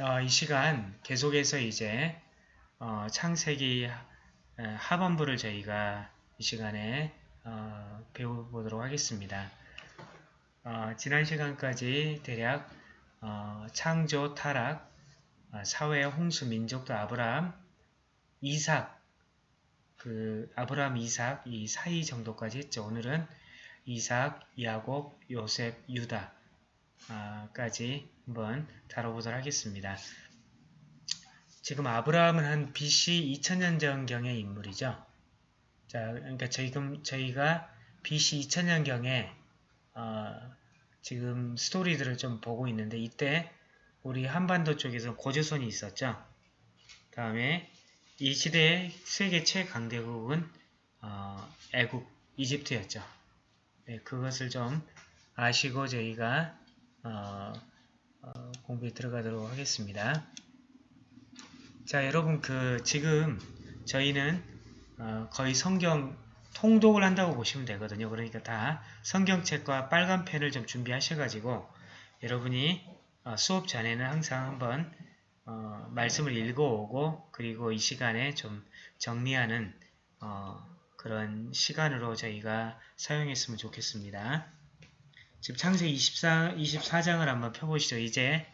어, 이 시간 계속해서 이제 어, 창세기 하반부를 저희가 이 시간에 어, 배워보도록 하겠습니다. 어, 지난 시간까지 대략 어, 창조, 타락, 어, 사회, 홍수, 민족도 아브라함, 이삭, 그 아브라함, 이삭 이 사이 정도까지 했죠. 오늘은 이삭, 야곱, 요셉, 유다 까지 한번 다뤄보도록 하겠습니다. 지금 아브라함은 한 BC 2000년 전경의 인물이죠. 자, 그러니까 지금 저희가 BC 2000년 경에 어, 지금 스토리들을 좀 보고 있는데 이때 우리 한반도 쪽에서 고조선이 있었죠. 다음에 이 시대의 세계 최강대국은 어, 애국, 이집트였죠. 네, 그것을 좀 아시고 저희가 어, 어, 공부에 들어가도록 하겠습니다. 자, 여러분 그 지금 저희는 어, 거의 성경 통독을 한다고 보시면 되거든요. 그러니까 다 성경책과 빨간 펜을 좀 준비하셔가지고 여러분이 어, 수업 전에는 항상 한번 어, 말씀을 읽어오고 그리고 이 시간에 좀 정리하는 어, 그런 시간으로 저희가 사용했으면 좋겠습니다. 지금 창세기 24, 24장을 한번 펴보시죠. 이제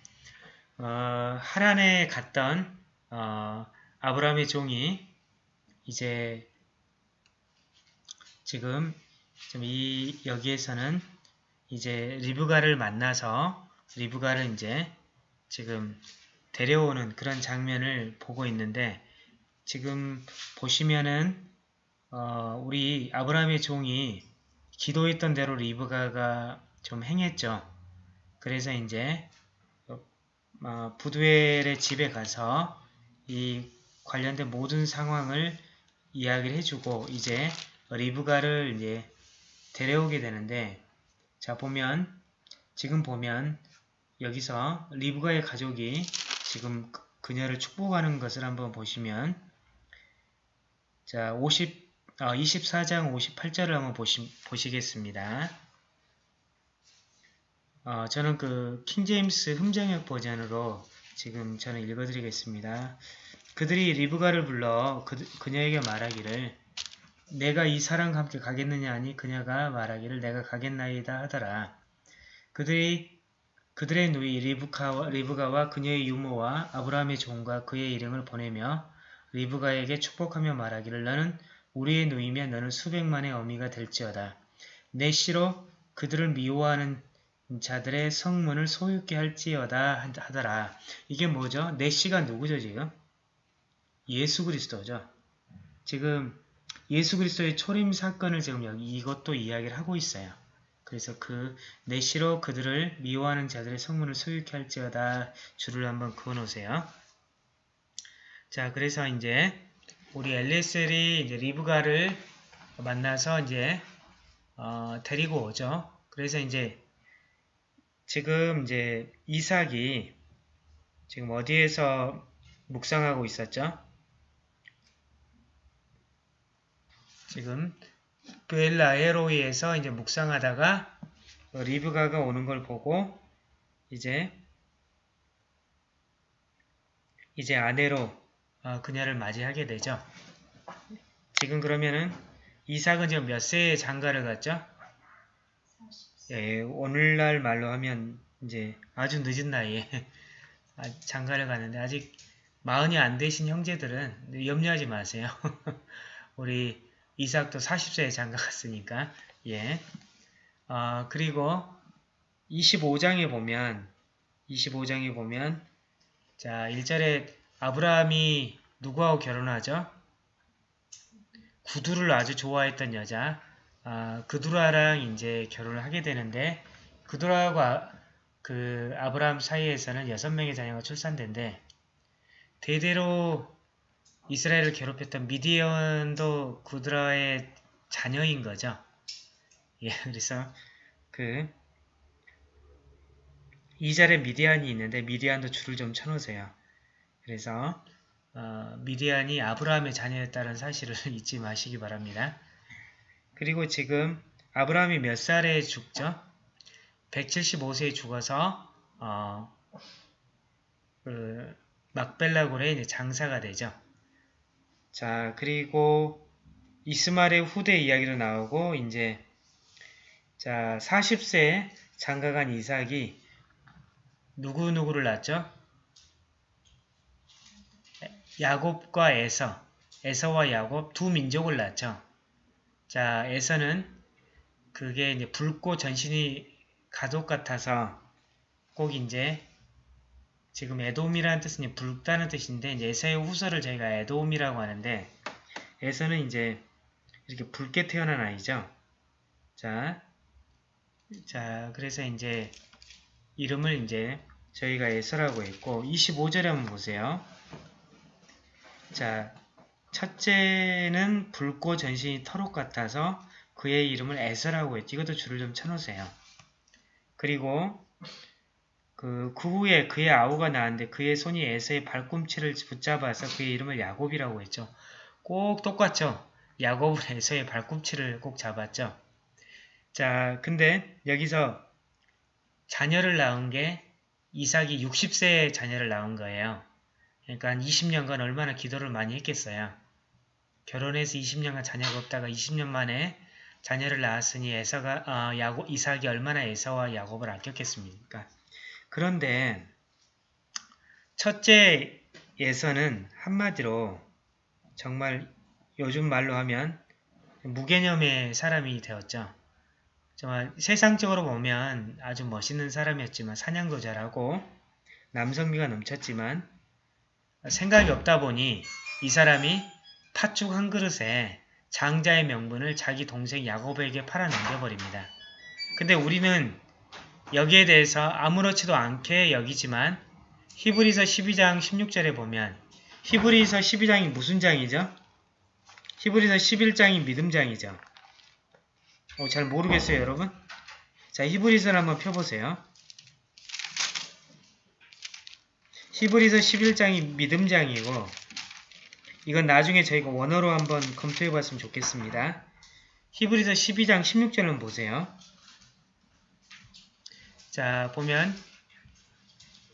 어, 하란에 갔던 어, 아브라함의 종이 이제 지금 이 여기에서는 이제 리브가를 만나서 리브가를 이제 지금 데려오는 그런 장면을 보고 있는데 지금 보시면은 어, 우리 아브라함의 종이 기도했던 대로 리브가가 좀 행했죠. 그래서 이제 어, 부두엘의 집에 가서 이 관련된 모든 상황을 이야기를 해주고 이제 리브가를 이제 데려오게 되는데 자 보면 지금 보면 여기서 리브가의 가족이 지금 그녀를 축복하는 것을 한번 보시면 자 50, 어, 24장 58절을 한번 보시, 보시겠습니다. 어, 저는 그 킹제임스 흠정역 버전으로 지금 저는 읽어드리겠습니다. 그들이 리브가를 불러 그, 그녀에게 말하기를 내가 이 사람과 함께 가겠느냐 하니 그녀가 말하기를 내가 가겠나이다 하더라. 그들이 그들의 누이 리브카와, 리브가와 그녀의 유모와 아브라함의 종과 그의 이름을 보내며 리브가에게 축복하며 말하기를 너는 우리의 누이며 너는 수백만의 어미가 될지어다. 내 시로 그들을 미워하는 자들의 성문을 소유케 할지어다 하더라. 이게 뭐죠? 내 시가 누구죠 지금? 예수 그리스도죠. 지금 예수 그리스도의 초림 사건을 지금 여기 이것도 이야기를 하고 있어요. 그래서 그 내시로 그들을 미워하는 자들의 성문을 소유케 할지어다 줄을 한번 그어놓으세요. 자, 그래서 이제 우리 엘리셀이 이제 리브가를 만나서 이제 어, 데리고 오죠. 그래서 이제 지금 이제 이삭이 지금 어디에서 묵상하고 있었죠? 지금 베엘라에로이에서 이제 묵상하다가 리브가가 오는 걸 보고 이제 이제 아내로 어, 그녀를 맞이하게 되죠. 지금 그러면은 이삭은 지금 몇 세에 장가를 갔죠? 예, 오늘날 말로 하면 이제 아주 늦은 나이에 장가를 가는데 아직 마흔이 안 되신 형제들은 염려하지 마세요. 우리 이삭도 40세에 장가 갔으니까 예. 어, 그리고 25장에 보면 25장에 보면 자 1절에 아브라함이 누구하고 결혼하죠? 구두를 아주 좋아했던 여자 아, 그두라랑 이제 결혼을 하게 되는데 그두라하고 아, 그 아브라함 사이에서는 여섯 명의 자녀가 출산된데 대대로 이스라엘을 괴롭혔던 미디언도 구드라의 자녀인 거죠. 예, 그래서 그 2절에 미디안이 있는데 미디안도 줄을 좀 쳐놓으세요. 그래서 어, 미디안이 아브라함의 자녀였다는 사실을 잊지 마시기 바랍니다. 그리고 지금 아브라함이 몇 살에 죽죠? 175세에 죽어서 어, 그 막벨라굴에 이제 장사가 되죠. 자, 그리고 이스마엘의 후대 이야기로 나오고 이제 자, 40세 장가간 이삭이 누구누구를 낳죠? 야곱과 에서, 에서와 야곱 두 민족을 낳죠. 자, 에서는 그게 이제 붉고 전신이 가족 같아서 꼭 이제 지금 에돔이라는 뜻은 붉다는 뜻인데 이제 에서의 후서를 저희가 에돔이라고 하는데 에서는 이제 이렇게 붉게 태어난 아이죠. 자, 자 그래서 이제 이름을 이제 저희가 에서라고 했고 25절에 한번 보세요. 자, 첫째는 붉고 전신이 털옷 같아서 그의 이름을 에서라고 했지. 이것도 줄을 좀 쳐놓으세요. 그리고 그, 그 후에 그의 아우가 나왔는데 그의 손이 에서의 발꿈치를 붙잡아서 그의 이름을 야곱이라고 했죠. 꼭 똑같죠. 야곱은 에서의 발꿈치를 꼭 잡았죠. 자, 근데 여기서 자녀를 낳은 게 이삭이 60세에 자녀를 낳은 거예요. 그러니까 한 20년간 얼마나 기도를 많이 했겠어요. 결혼해서 20년간 자녀가 없다가 20년 만에 자녀를 낳았으니 에서가 어, 야곱, 이삭이 얼마나 에서와 야곱을 아꼈겠습니까? 그런데 첫째 에서는 한마디로 정말 요즘 말로 하면 무개념의 사람이 되었죠. 정말 세상적으로 보면 아주 멋있는 사람이었지만 사냥도 잘하고 남성미가 넘쳤지만 생각이 없다 보니 이 사람이 팥죽 한 그릇에 장자의 명분을 자기 동생 야곱에게 팔아 넘겨버립니다. 근데 우리는 여기에 대해서 아무렇지도 않게 여기지만 히브리서 12장 16절에 보면 히브리서 12장이 무슨 장이죠? 히브리서 11장이 믿음장이죠. 어, 잘 모르겠어요 여러분? 자 히브리서를 한번 펴보세요. 히브리서 11장이 믿음장이고 이건 나중에 저희가 원어로 한번 검토해 봤으면 좋겠습니다. 히브리서 12장 16절을 보세요. 자 보면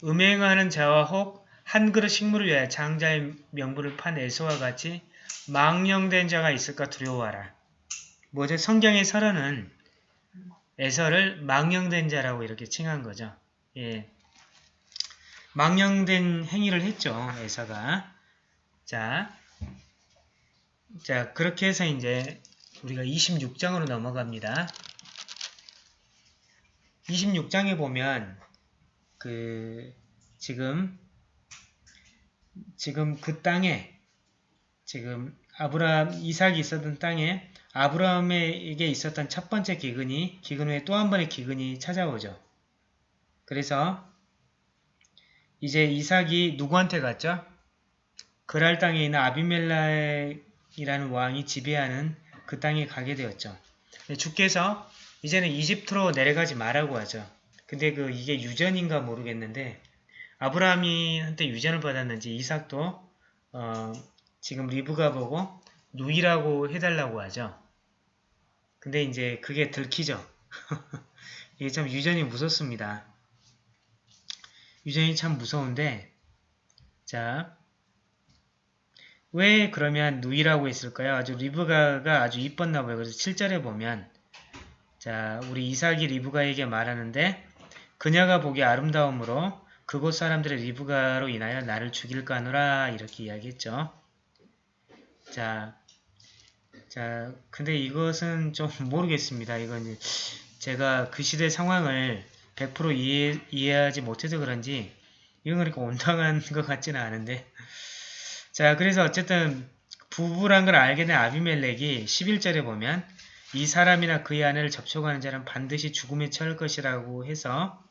음행하는 자와 혹 한 그릇 식물을 위하여 장자의 명분을 판 에서와 같이 망령된 자가 있을까 두려워하라. 뭐죠? 성경의 설언은 에서를 망령된 자라고 이렇게 칭한 거죠. 예. 망령된 행위를 했죠. 에서가. 자, 자 그렇게 해서 이제 우리가 26장으로 넘어갑니다. 26장에 보면 그 지금 지금 그 땅에 지금 아브라함 이삭이 있었던 땅에 아브라함에게 있었던 첫 번째 기근이 기근 후에 또 한 번의 기근이 찾아오죠. 그래서 이제 이삭이 누구한테 갔죠? 그랄 땅에 있는 아비멜라 이라는 왕이 지배하는 그 땅에 가게 되었죠. 주께서 이제는 이집트로 내려가지 말라고 하죠. 근데 그 이게 유전인가 모르겠는데 아브라함이 한테 유전을 받았는지 이삭도 어, 지금 리브가 보고 누이라고 해달라고 하죠. 근데 이제 그게 들키죠. 이게 참 유전이 무섭습니다. 유전이 참 무서운데 자, 왜 그러면 누이라고 했을까요? 아주 리브가가 아주 이뻤나 봐요. 그래서 7절에 보면 자, 우리 이삭이 리브가에게 말하는데 그녀가 보기 아름다움으로 그곳 사람들의 리브가로 인하여 나를 죽일까 하노라 이렇게 이야기했죠. 자, 자, 근데 이것은 좀 모르겠습니다. 이건 제가 그 시대 상황을 100% 이해, 이해하지 못해서 그런지 이건 그렇게 온당한 것 같지는 않은데 자 그래서 어쨌든 부부란 걸 알게 된 아비멜렉이 11절에 보면 이 사람이나 그의 아내를 접촉하는 자는 반드시 죽음에 처할 것이라고 해서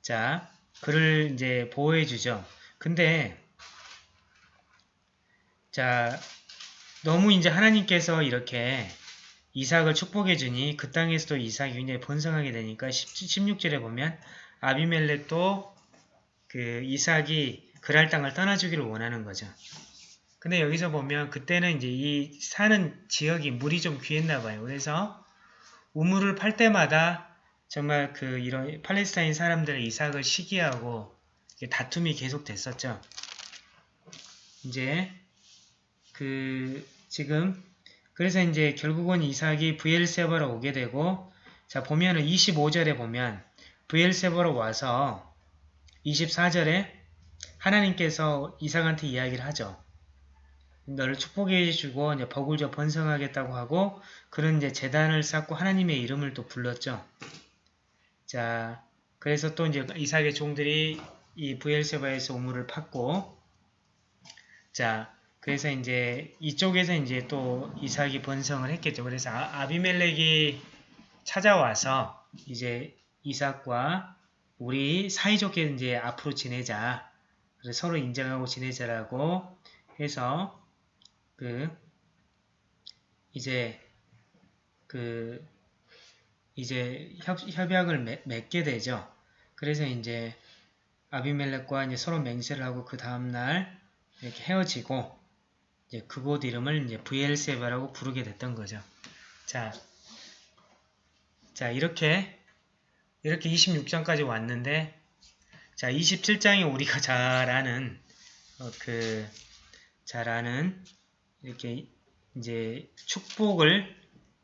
자 그를 이제 보호해 주죠. 근데 자 너무 이제 하나님께서 이렇게 이삭을 축복해 주니 그 땅에서도 이삭이 굉장히 번성하게 되니까 16절에 보면 아비멜렉도 그 이삭이 그랄 땅을 떠나주기를 원하는 거죠. 근데 여기서 보면 그때는 이제 이 사는 지역이 물이 좀 귀했나 봐요. 그래서 우물을 팔 때마다 정말 그 이런 팔레스타인 사람들의 이삭을 시기하고 다툼이 계속 됐었죠. 이제 그 지금 그래서 이제 결국은 이삭이 브엘세바로 오게 되고 자 보면은 25절에 보면 브엘세바로 와서 24절에 하나님께서 이삭한테 이야기를 하죠. 너를 축복해 주고 이제 줘 번성하겠다고 하고 그런 이제 재단을 쌓고 하나님의 이름을 또 불렀죠. 자, 그래서 또 이제 이삭의 종들이 이 부엘세바에서 우물을 팠고 자, 그래서 이제 이쪽에서 이제 또 이삭이 번성을 했겠죠. 그래서 아, 아비멜렉이 찾아와서 이제 이삭과 우리 사이좋게 이제 앞으로 지내자. 그래서 서로 인정하고 지내자라고 해서 그 이제 그 이제 협, 협약을 맺, 맺게 되죠. 그래서 이제 아비멜렉과 이제 서로 맹세를 하고 그 다음날 이렇게 헤어지고 이제 그곳 이름을 이제 브엘세바라고 부르게 됐던 거죠. 자, 자 이렇게 이렇게 26장까지 왔는데 자 27장이 우리가 잘 아는 어, 그 잘 아는 이렇게 이제 축복을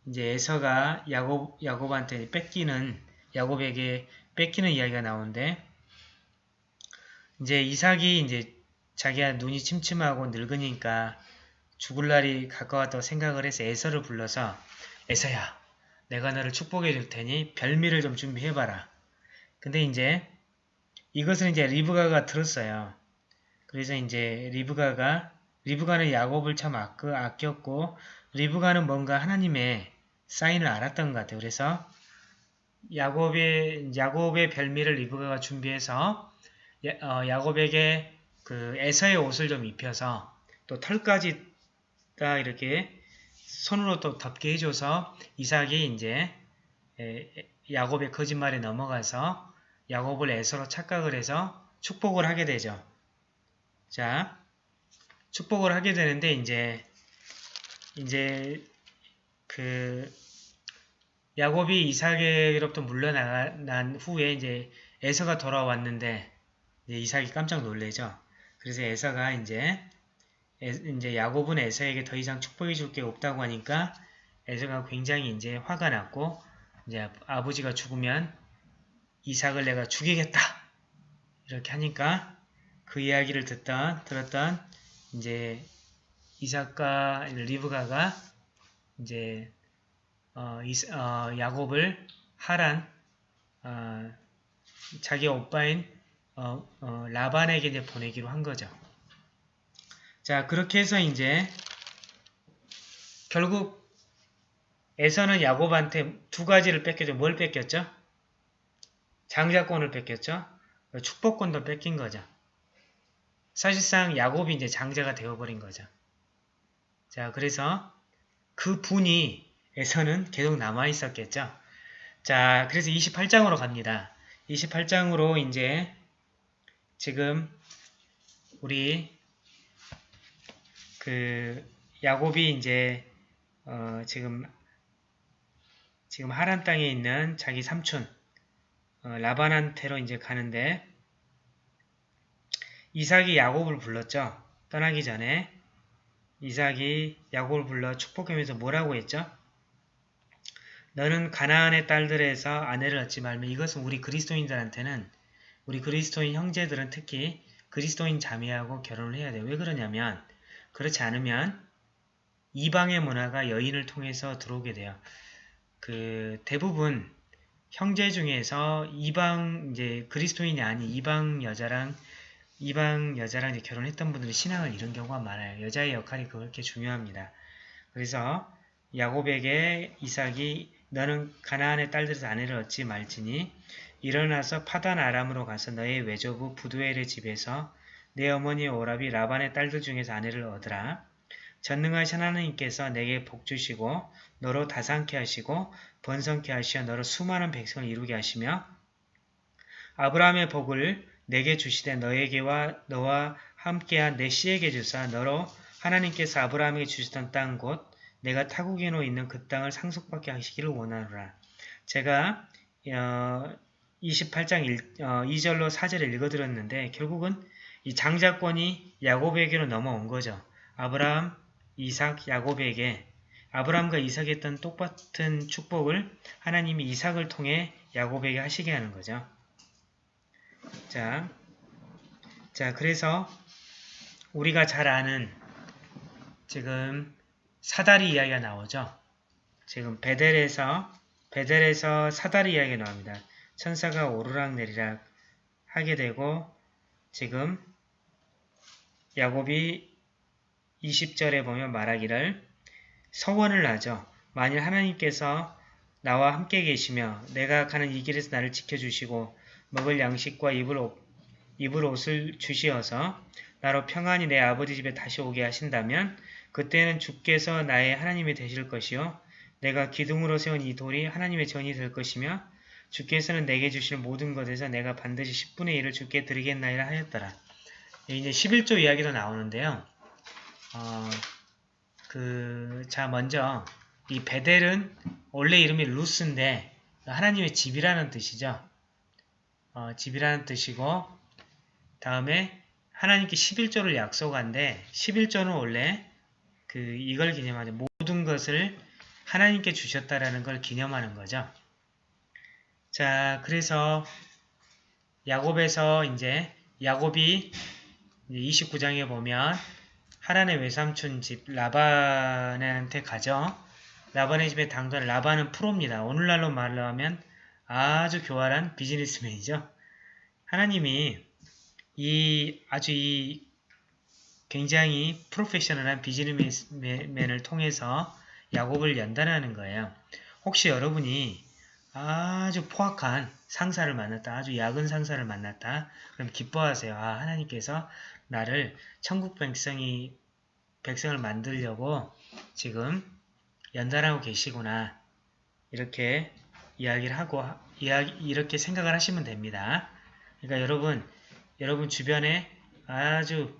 이제 에서가 야곱 야곱한테 뺏기는 야곱에게 뺏기는 이야기가 나오는데 이제 이삭이 이제 자기가 눈이 침침하고 늙으니까 죽을 날이 가까웠다고 생각을 해서 에서를 불러서 에서야 내가 너를 축복해 줄 테니 별미를 좀 준비해봐라. 근데 이제 이것을 이제 리브가가 들었어요. 그래서 이제 리브가가 리브가는 야곱을 참 아꼈고 리브가는 뭔가 하나님의 사인을 알았던 것 같아요. 그래서 야곱의 야곱의 별미를 리브가가 준비해서 야, 어, 곱에게그 에서의 옷을 좀 입혀서 또 털까지 딱 이렇게 손으로 또 덮게 해줘서 이삭이 이제 야곱의 거짓말에 넘어가서 야곱을 에서로 착각을 해서 축복을 하게 되죠. 자, 축복을 하게 되는데 이제 이제 그 야곱이 이삭에게로부터 물러난 후에 이제 에서가 돌아왔는데 이제 이삭이 깜짝 놀래죠. 그래서 에서가 이제 에, 이제 야곱은 에서에게 더 이상 축복해 줄 게 없다고 하니까 에서가 굉장히 이제 화가 났고 이제 아버지가 죽으면 이삭을 내가 죽이겠다 이렇게 하니까 그 이야기를 듣던 들었던 이제 이삭과 리브가가 이제 어, 이스, 어, 야곱을 하란 어, 자기 오빠인 어, 어, 라반에게 이제 보내기로 한 거죠. 자 그렇게 해서 이제 결국 에서는 야곱한테 두 가지를 뺏겼죠. 뭘 뺏겼죠? 장자권을 뺏겼죠. 축복권도 뺏긴 거죠. 사실상 야곱이 이제 장자가 되어버린 거죠. 자, 그래서 그 분이 에서는 계속 남아있었겠죠. 자, 그래서 28장으로 갑니다. 28장으로 이제 지금 우리 그 야곱이 이제 어 지금 지금 하란 땅에 있는 자기 삼촌 어 라반한테로 이제 가는데 이삭이 야곱을 불렀죠. 떠나기 전에 이삭이 야곱을 불러 축복하면서 뭐라고 했죠? 너는 가나안의 딸들에서 아내를 얻지 말며 이것은 우리 그리스도인들한테는 우리 그리스도인 형제들은 특히 그리스도인 자매하고 결혼을 해야 돼요. 왜 그러냐면 그렇지 않으면 이방의 문화가 여인을 통해서 들어오게 돼요. 그 대부분 형제 중에서 이방 이제 그리스도인이 아닌 이방 여자랑 이방 여자랑 이제 결혼했던 분들이 신앙을 잃은 경우가 많아요. 여자의 역할이 그렇게 중요합니다. 그래서 야곱에게 이삭이 너는 가나안의 딸들에서 아내를 얻지 말지니 일어나서 파단 아람으로 가서 너의 외조부 부두엘의 집에서 내 어머니 오랍이 라반의 딸들 중에서 아내를 얻으라. 전능하신 하나님께서 내게 복 주시고 너로 다상케 하시고 번성케 하시어 너로 수많은 백성을 이루게 하시며 아브라함의 복을 내게 주시되 너에게와 너와 함께한 내 씨에게 주사 너로 하나님께서 아브라함에게 주시던 땅 곧 내가 타국인으로 있는 그 땅을 상속받게 하시기를 원하노라. 제가 어, 28장 1, 2절로 4절을 읽어드렸는데 결국은 이 장자권이 야곱에게로 넘어온 거죠. 아브라함, 이삭, 야곱에게 아브라함과 이삭이 했던 똑같은 축복을 하나님이 이삭을 통해 야곱에게 하시게 하는 거죠. 자, 자 그래서 우리가 잘 아는 지금 사다리 이야기가 나오죠. 지금 베델에서 베델에서 사다리 이야기가 나옵니다. 천사가 오르락 내리락 하게 되고 지금 야곱이 20절에 보면 말하기를 서원을 하죠. 만일 하나님께서 나와 함께 계시며 내가 가는 이 길에서 나를 지켜주시고 먹을 양식과 입을, 옷, 입을 옷을 주시어서 나로 평안히 내 아버지 집에 다시 오게 하신다면 그때는 주께서 나의 하나님이 되실 것이요 내가 기둥으로 세운 이 돌이 하나님의 전이 될 것이며 주께서는 내게 주실 모든 것에서 내가 반드시 10분의 1을 주께 드리겠나이라 하였더라. 이제 11조 이야기도 나오는데요. 어, 그, 자, 먼저, 이 베델은 원래 이름이 루스인데, 하나님의 집이라는 뜻이죠. 어, 집이라는 뜻이고, 다음에 하나님께 11조를 약속한데, 11조는 원래 그, 이걸 기념하죠. 모든 것을 하나님께 주셨다라는 걸 기념하는 거죠. 자, 그래서 야곱에서 이제 야곱이 29장에 보면 하란의 외삼촌 집 라반한테 가죠. 라반의 집에 당도한 라반은 프로입니다. 오늘날로 말로 하면 아주 교활한 비즈니스맨이죠. 하나님이 이 아주 이 굉장히 프로페셔널한 비즈니스맨을 통해서 야곱을 연단하는 거예요. 혹시 여러분이 아주 포악한 상사를 만났다. 아주 야근 상사를 만났다. 그럼 기뻐하세요. 아, 하나님께서 나를 천국 백성이 백성을 만들려고 지금 연단하고 계시구나. 이렇게 이야기를 하고 이야기, 이렇게 생각을 하시면 됩니다. 그러니까 여러분 여러분 주변에 아주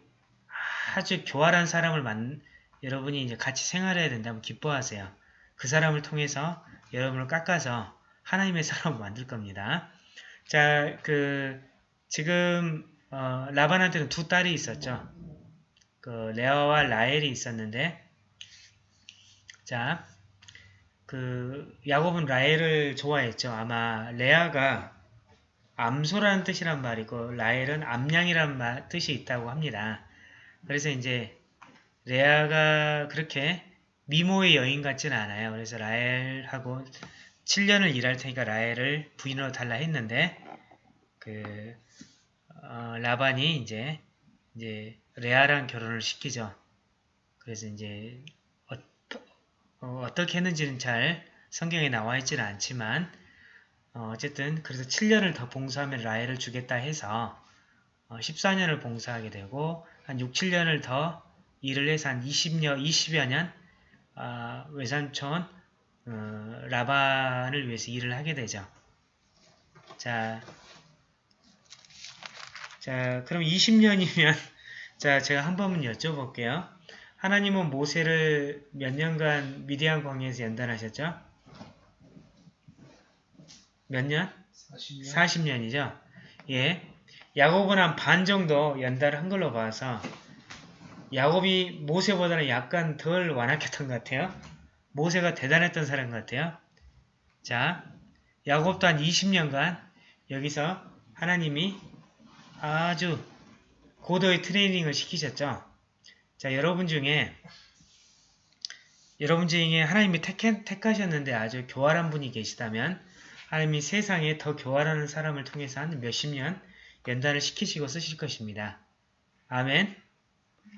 아주 교활한 사람을 만 여러분이 이제 같이 생활해야 된다면 기뻐하세요. 그 사람을 통해서 여러분을 깎아서 하나님의 사람을 만들 겁니다. 자, 그 지금 어, 라반한테는 두 딸이 있었죠. 그 레아와 라헬이 있었는데 자, 그 야곱은 라헬을 좋아했죠. 아마 레아가 암소라는 뜻이란 말이고 라헬은 암양이란 뜻이 있다고 합니다. 그래서 이제 레아가 그렇게 미모의 여인 같지는 않아요. 그래서 라헬하고 7년을 일할 테니까 라헬을 부인으로 달라 했는데 그 어, 라반이 이제 이제 레아랑 결혼을 시키죠. 그래서 이제 어, 떻게 했는지는 잘 성경에 나와 있지는 않지만 어, 쨌든 그래서 7년을 더 봉사하면 라헬을 주겠다 해서 어, 14년을 봉사하게 되고 한 6, 7년을 더 일을 해서 한 20여, 20여 년 어, 외삼촌 어, 라반을 위해서 일을 하게 되죠. 자, 자, 그럼 20년이면 자, 제가 한 번만 여쭤볼게요. 하나님은 모세를 몇 년간 미디안 광야에서 연단하셨죠? 몇 년? 40년. 40년이죠. 예. 야곱은 한 반 정도 연달을 한 걸로 봐서 야곱이 모세보다는 약간 덜 완악했던 것 같아요. 모세가 대단했던 사람 같아요. 자, 야곱도 한 20년간 여기서 하나님이 아주 고도의 트레이닝을 시키셨죠. 자, 여러분 중에 여러분 중에 하나님이 택, 택하셨는데 아주 교활한 분이 계시다면 하나님이 세상에 더 교활한 사람을 통해서 한 몇십 년 연단을 시키시고 쓰실 것입니다. 아멘.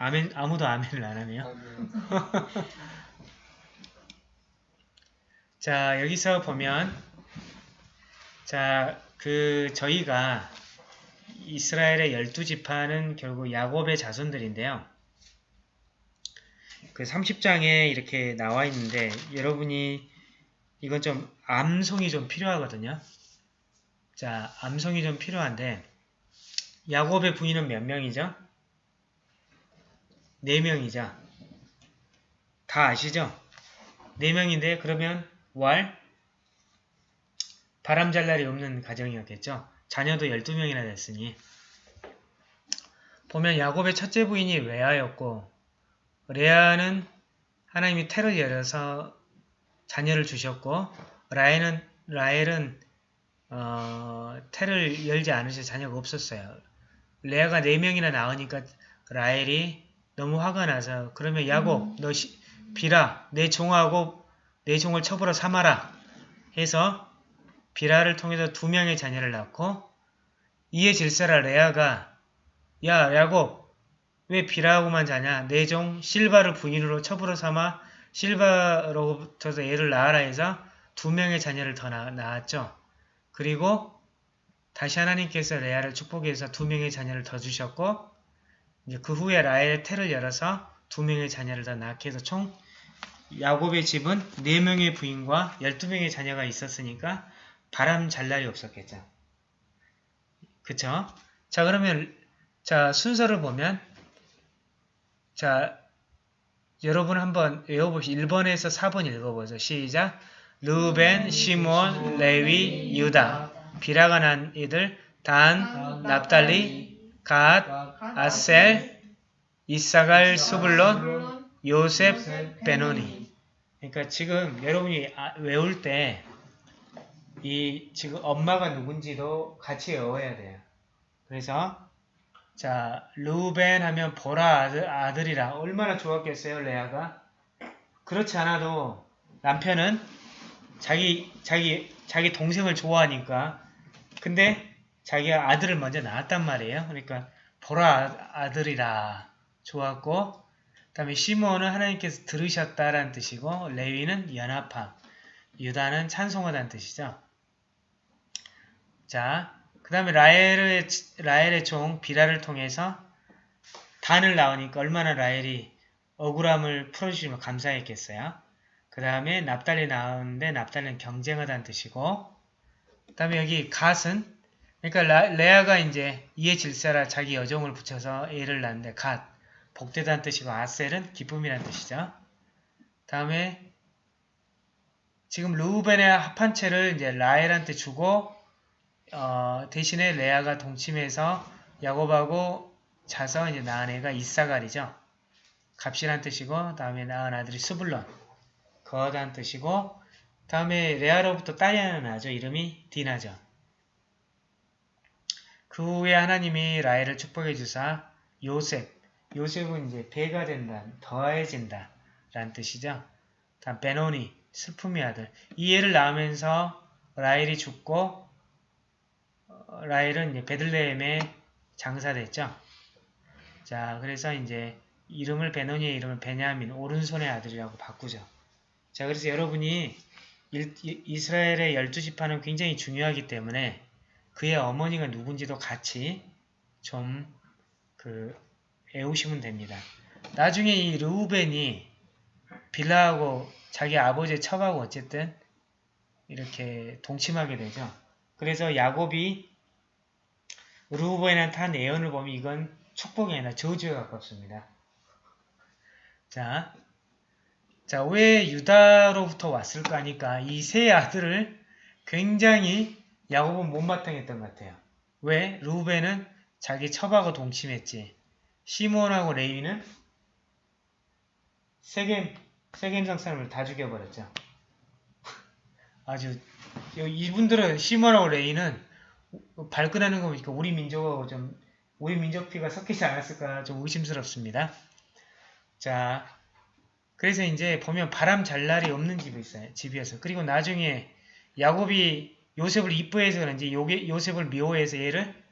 아멘. 아무도 아멘을 안 하네요. 자, 여기서 보면 자, 그 저희가 이스라엘의 열두 지파는 결국 야곱의 자손들인데요. 그 30장에 이렇게 나와 있는데 여러분이 이건 좀 암송이 좀 필요하거든요. 자, 암송이 좀 필요한데 야곱의 부인은 몇 명이죠? 네 명이죠. 다 아시죠? 네 명인데 그러면 왈 바람 잘 날이 없는 가정이었겠죠. 자녀도 12명이나 됐으니 보면 야곱의 첫째 부인이 레아였고 레아는 하나님이 태를 열어서 자녀를 주셨고 라헬은 라헬은 어, 태를 열지 않으셔 자녀가 없었어요. 레아가 4명이나 낳으니까 라헬이 너무 화가 나서 그러면 야곱 너 시, 비라 내 종하고 내 종을 첩으로 삼아라 해서 비라를 통해서 두 명의 자녀를 낳고 이에 질세라 레아가 야 야곱 왜 비라하고만 자냐 내 종 실바를 부인으로 첩으로 삼아 실바로부터서 애를 낳아라 해서 두 명의 자녀를 더 낳, 낳았죠. 그리고 다시 하나님께서 레아를 축복해서 두 명의 자녀를 더 주셨고 이제 그 후에 라헬의 태를 열어서 두 명의 자녀를 더 낳게 해서 총 야곱의 집은 네 명의 부인과 열두 명의 자녀가 있었으니까 바람 잘 날이 없었겠죠. 그쵸? 자 그러면 자 순서를 보면 자 여러분 한번 외워보시 1번에서 4번 읽어보죠. 시작 루벤, 시몬, 레위, 유다 비라가 난 이들 단, 납달리, 갓, 아셀, 이사갈, 수블론, 요셉, 베노니 그러니까 지금 여러분이 아, 외울 때 이 지금 엄마가 누군지도 같이 외워야 돼요. 그래서 자 루벤 하면 보라 아들, 아들이라 얼마나 좋았겠어요 레아가 그렇지 않아도 남편은 자기 자기 자기 동생을 좋아하니까 근데 자기가 아들을 먼저 낳았단 말이에요. 그러니까 보라 아들이라 좋았고 그 다음에 시몬은 하나님께서 들으셨다라는 뜻이고 레위는 연합함 유다는 찬송하다는 뜻이죠. 자, 그 다음에 라헬의, 라헬의 종 비라를 통해서 단을 낳으니까 얼마나 라헬이 억울함을 풀어주시면 감사했겠어요. 그 다음에 납달리 낳았는데 납달리는 경쟁하다는 뜻이고 그 다음에 여기 갓은 그러니까 라, 레아가 이제 이에 질사라 자기 여종을 붙여서 애를 낳는데 갓 복되다는 뜻이고 아셀은 기쁨이라는 뜻이죠. 다음에 지금 루벤의 합한 채를 이제 라헬한테 주고 어, 대신에 레아가 동침해서 야곱하고 자서 이제 낳은 애가 이사갈이죠. 값이란 뜻이고 다음에 낳은 아들이 스불론 거하다는 뜻이고 다음에 레아로부터 딸이 하나 나죠. 이름이 디나죠. 그 후에 하나님이 라헬을 축복해 주사 요셉 요셉은 이제 배가 된다, 더해진다 라는 뜻이죠. 다음 베노니 슬픔의 아들 이 애를 낳으면서 라헬이 죽고 라헬은 이제 베들레헴에 장사됐죠. 자, 그래서 이제 이름을 베노니의 이름을 베냐민, 오른손의 아들이라고 바꾸죠. 자, 그래서 여러분이 이스라엘의 열두 지파는 굉장히 중요하기 때문에 그의 어머니가 누군지도 같이 좀그 애우시면 됩니다. 나중에 이 르우벤이 빌라하고 자기 아버지의 첩하고 어쨌든 이렇게 동침하게 되죠. 그래서 야곱이 루벤한테 한 예언을 보면 이건 축복이 아니라 저주에 가깝습니다. 자, 자, 왜 유다로부터 왔을까 하니까 이 세 아들을 굉장히 야곱은 못마땅했던 것 같아요. 왜? 루벤은 자기 첩하고 동침했지. 시몬하고 레위는 세겜, 세겜성 사람을 다 죽여버렸죠. 아주 이분들은 시몬하고 레위는 발끈하는 거 보니까 우리 민족하고 좀 우리 민족 피가 섞이지 않았을까 좀 의심스럽습니다. 자, 그래서 이제 보면 바람 잘 날이 없는 집이 있어요. 집이어서. 그리고 나중에 야곱이 요셉을 이뻐해서 그런지 요셉을 미워해서 얘를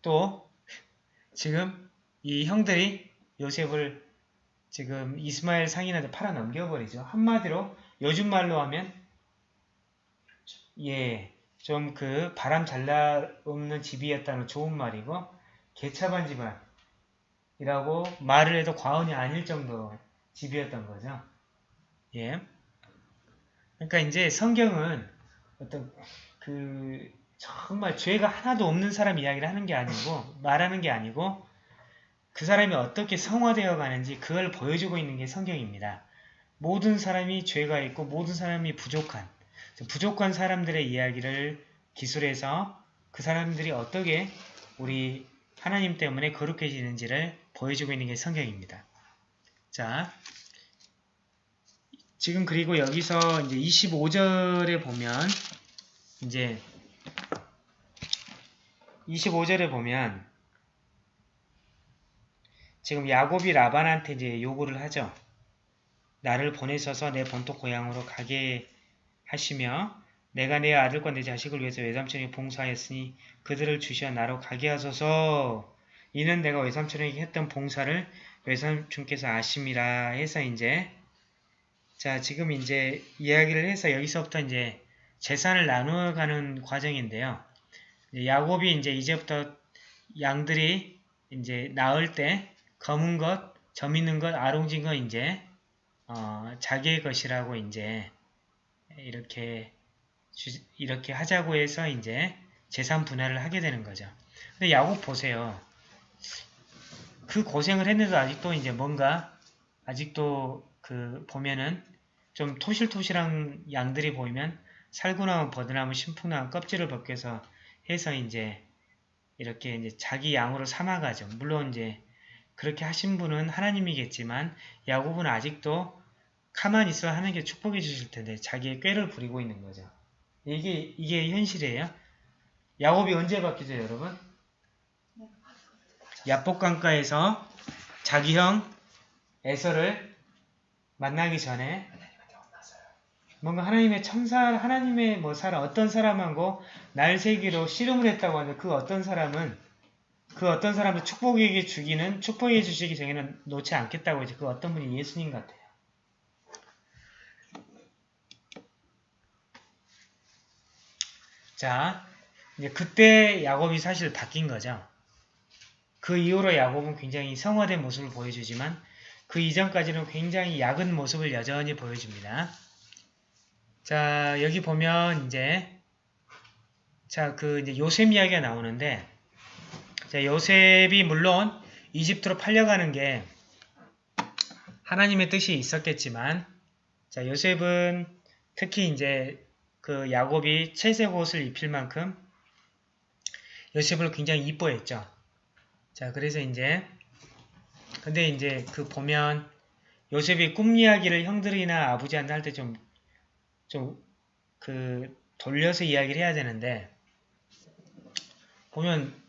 또 지금 이 형들이 요셉을 지금 이스마엘 상인한테 팔아 넘겨버리죠. 한마디로 요즘 말로 하면 예, 좀 그 바람 잘날 없는 집이었다는 좋은 말이고 개차반 집안이라고 말을 해도 과언이 아닐 정도 집이었던 거죠. 예. 그러니까 이제 성경은 어떤 그 정말 죄가 하나도 없는 사람 이야기를 하는 게 아니고 말하는 게 아니고 그 사람이 어떻게 성화되어 가는지 그걸 보여주고 있는 게 성경입니다. 모든 사람이 죄가 있고 모든 사람이 부족한 부족한 사람들의 이야기를 기술에서 그 사람들이 어떻게 우리 하나님 때문에 거룩해지는지를 보여주고 있는 게 성경입니다. 자, 지금 그리고 여기서 이제 25절에 보면 이제 25절에 보면 지금 야곱이 라반한테 이제 요구를 하죠. 나를 보내셔서 내 본토 고향으로 가게 하시며 내가 내 아들과 내 자식을 위해서 외삼촌에게 봉사하였으니 그들을 주시어 나로 가게 하소서 이는 내가 외삼촌에게 했던 봉사를 외삼촌께서 아심이라 해서 이제 자 지금 이제 이야기를 해서 여기서부터 이제 재산을 나누어가는 과정인데요. 야곱이 이제 이제부터 양들이 이제 나을 때 검은 것, 점 있는 것, 아롱진 것 이제 어, 자기의 것이라고 이제 이렇게 주, 이렇게 하자고 해서 이제 재산 분할을 하게 되는 거죠. 근데 야곱 보세요. 그 고생을 했는데도 아직도 이제 뭔가 아직도 그 보면은 좀 토실토실한 양들이 보이면 살구나무, 버드나무, 신풍나무 껍질을 벗겨서 해서 이제 이렇게 이제 자기 양으로 삼아가죠. 물론 이제 그렇게 하신 분은 하나님이겠지만 야곱은 아직도 가만히 있어 하는 게 축복해 주실 텐데 자기의 꾀를 부리고 있는 거죠. 이게 이게 현실이에요. 야곱이 언제 바뀌죠, 여러분? 야복강가에서 자기 형 에서를 만나기 전에 뭔가 하나님의 천사, 하나님의 뭐 사람, 어떤 사람하고 날 세기로 씨름을 했다고 하는데 그 어떤 사람은 그 어떤 사람도 축복에게 주기는 축복해 주시기 전에는 놓지 않겠다고 이제 그 어떤 분이 예수님 같아요. 자, 이제 그때 야곱이 사실 바뀐 거죠. 그 이후로 야곱은 굉장히 성화된 모습을 보여주지만 그 이전까지는 굉장히 약은 모습을 여전히 보여줍니다. 자, 여기 보면 이제 자, 그 이제 요셉 이야기가 나오는데 자, 요셉이 물론 이집트로 팔려가는 게 하나님의 뜻이 있었겠지만 자, 요셉은 특히 이제 그 야곱이 채색 옷을 입힐 만큼 요셉을 굉장히 이뻐했죠. 자, 그래서 이제 근데 이제 그 보면 요셉이 꿈 이야기를 형들이나 아버지한테 할 때 좀 좀 그 돌려서 이야기를 해야 되는데 보면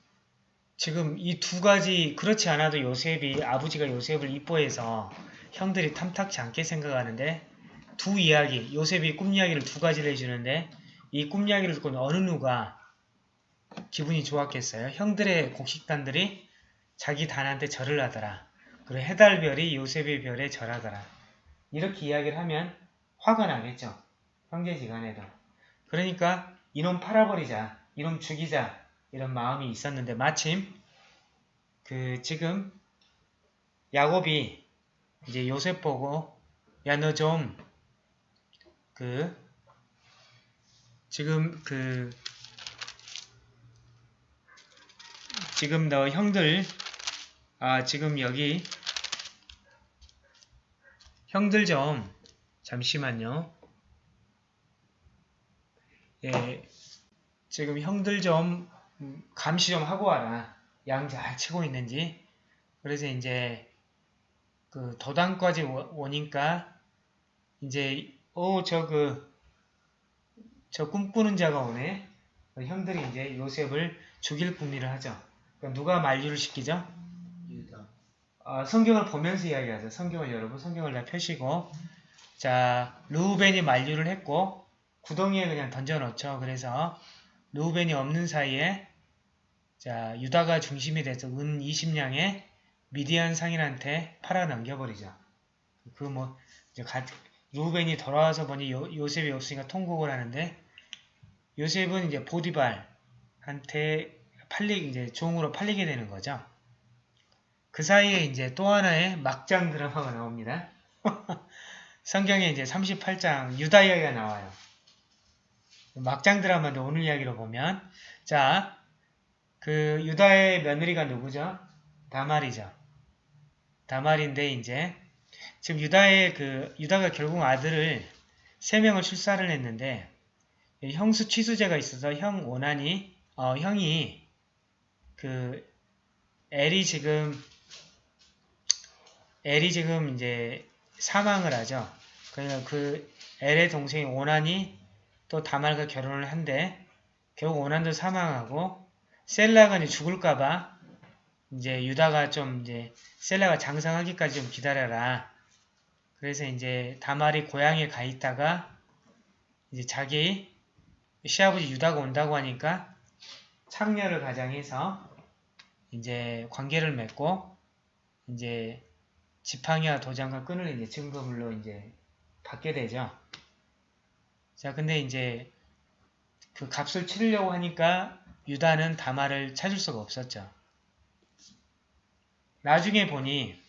지금 이 두 가지 그렇지 않아도 요셉이 아버지가 요셉을 이뻐해서 형들이 탐탁치 않게 생각하는데 두 이야기, 요셉이 꿈 이야기를 두 가지를 해주는데 이 꿈 이야기를 듣고 어느 누가 기분이 좋았겠어요? 형들의 곡식단들이 자기 단한테 절을 하더라. 그리고 해달별이 요셉의 별에 절하더라. 이렇게 이야기를 하면 화가 나겠죠. 형제지간에도. 그러니까 이놈 팔아버리자, 이놈 죽이자 이런 마음이 있었는데 마침 그 지금 야곱이 이제 요셉 보고 야 너 좀 그 지금 그 지금 너 형들 아 지금 여기 형들 좀 잠시만요. 예, 지금 형들 좀 감시 좀 하고 와라. 양 잘 치고 있는지. 그래서 이제 그 도당까지 오니까 이제 어, 저 그, 저 꿈꾸는 자가 오네. 형들이 이제 요셉을 죽일 궁리를 하죠. 그러니까 누가 만류를 시키죠? 유다. 어, 성경을 보면서 이야기하죠. 성경을 여러분, 성경을 다 펴시고. 자, 루벤이 만류를 했고, 구덩이에 그냥 던져놓죠. 그래서, 루벤이 없는 사이에, 자, 유다가 중심이 돼서 은 20냥에 미디안 상인한테 팔아 넘겨버리죠. 그 뭐, 이제 가, 루벤이 돌아와서 보니 요, 요셉이 없으니까 통곡을 하는데 요셉은 이제 보디발한테 팔리 이제 종으로 팔리게 되는 거죠. 그 사이에 이제 또 하나의 막장 드라마가 나옵니다. 성경에 이제 38장 유다 이야기가 나와요. 막장 드라마인데 오늘 이야기로 보면 자, 그 유다의 며느리가 누구죠? 다말이죠. 다말인데 이제 지금 유다의 그 유다가 결국 아들을 세 명을 출산을 했는데 형수 취수제가 있어서 형 오난이 어, 형이 그 엘이 지금 엘이 지금 이제 사망을 하죠. 그러니까 그 엘의 동생이 오난이 또 다말과 결혼을 한데 결국 오난도 사망하고 셀라가 이제 죽을까봐 이제 유다가 좀 이제 셀라가 장상하기까지 좀 기다려라. 그래서 이제 다말이 고향에 가 있다가 이제 자기 시아버지 유다가 온다고 하니까 창녀를 가장해서 이제 관계를 맺고 이제 지팡이와 도장과 끈을 이제 증거물로 이제 받게 되죠. 자, 근데 이제 그 값을 치르려고 하니까 유다는 다말을 찾을 수가 없었죠. 나중에 보니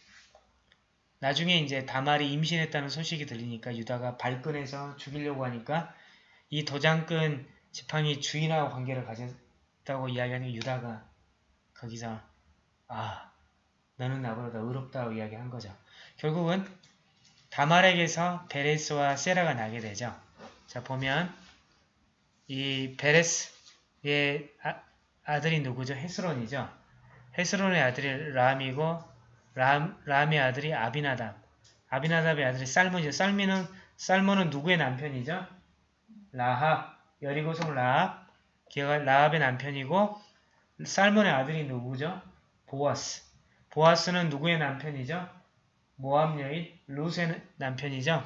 나중에 이제 다말이 임신했다는 소식이 들리니까 유다가 발끈해서 죽이려고 하니까 이 도장끈 지팡이 주인하고 관계를 가졌다고 이야기하는 유다가 거기서 아 너는 나보다 의롭다고 이야기한 거죠. 결국은 다말에게서 베레스와 세라가 나게 되죠. 자 보면 이 베레스 의 아, 들이 누구죠? 헤스론이죠. 헤스론의 아들이 람이고 람, 람의 아들이 아비나답 아비나답의 아들이 쌀몬이죠. 쌀미는 쌀몬은 누구의 남편이죠? 라합 여리고성 라합 기어가 라합의 남편이고 쌀몬의 아들이 누구죠? 보아스 보아스는 누구의 남편이죠? 모함 여인 루스의 남편이죠?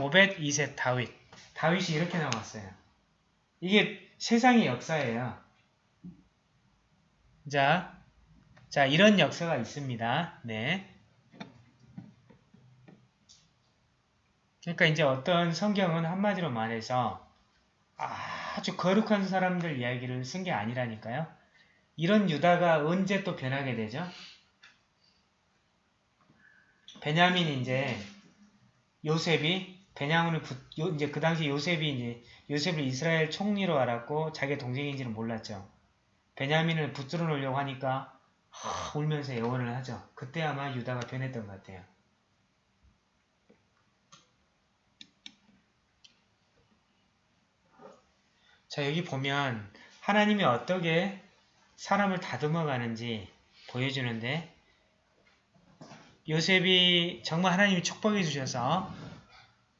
오벳 이셋 다윗 다윗이 이렇게 나왔어요. 이게 세상의 역사예요. 자, 자 이런 역사가 있습니다. 네. 그러니까 이제 어떤 성경은 한마디로 말해서 아주 거룩한 사람들 이야기를 쓴 게 아니라니까요. 이런 유다가 언제 또 변하게 되죠? 베냐민이 이제 요셉이 베냐민을 붙, 요, 이제 그 당시 요셉이 이제 요셉을 이스라엘 총리로 알았고 자기 동생인지는 몰랐죠. 베냐민을 붙들어 놓으려고 하니까 하, 울면서 애원을 하죠. 그때 아마 유다가 변했던 것 같아요. 자 여기 보면 하나님이 어떻게 사람을 다듬어 가는지 보여주는데 요셉이 정말 하나님이 축복해 주셔서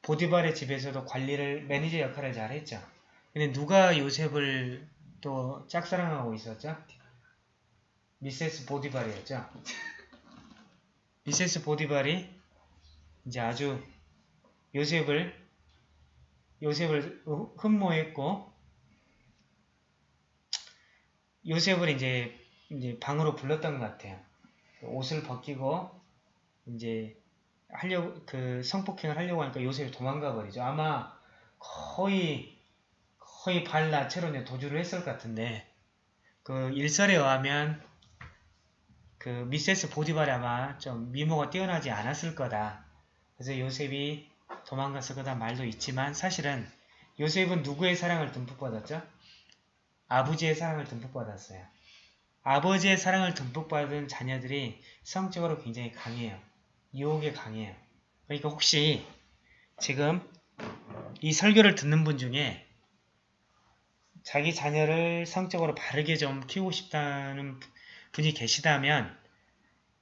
보디발의 집에서도 관리를 매니저 역할을 잘 했죠. 근데 누가 요셉을 또 짝사랑하고 있었죠? 미세스 보디발이었죠. 미세스 보디발이 이제 아주 요셉을 요셉을 흠모했고 요셉을 이제 이제 방으로 불렀던 것 같아요. 옷을 벗기고 이제 하려고 그 성폭행을 하려고 하니까 요셉이 도망가 버리죠. 아마 거의 거의 발나체로 도주를 했을 것 같은데 그 일설에 의하면 그 미세스 보디발이 아마 좀 미모가 뛰어나지 않았을 거다. 그래서 요셉이 도망갔을 거다 말도 있지만 사실은 요셉은 누구의 사랑을 듬뿍 받았죠? 아버지의 사랑을 듬뿍 받았어요. 아버지의 사랑을 듬뿍 받은 자녀들이 성적으로 굉장히 강해요. 유혹에 강해요. 그러니까 혹시 지금 이 설교를 듣는 분 중에 자기 자녀를 성적으로 바르게 좀 키우고 싶다는 분이 계시다면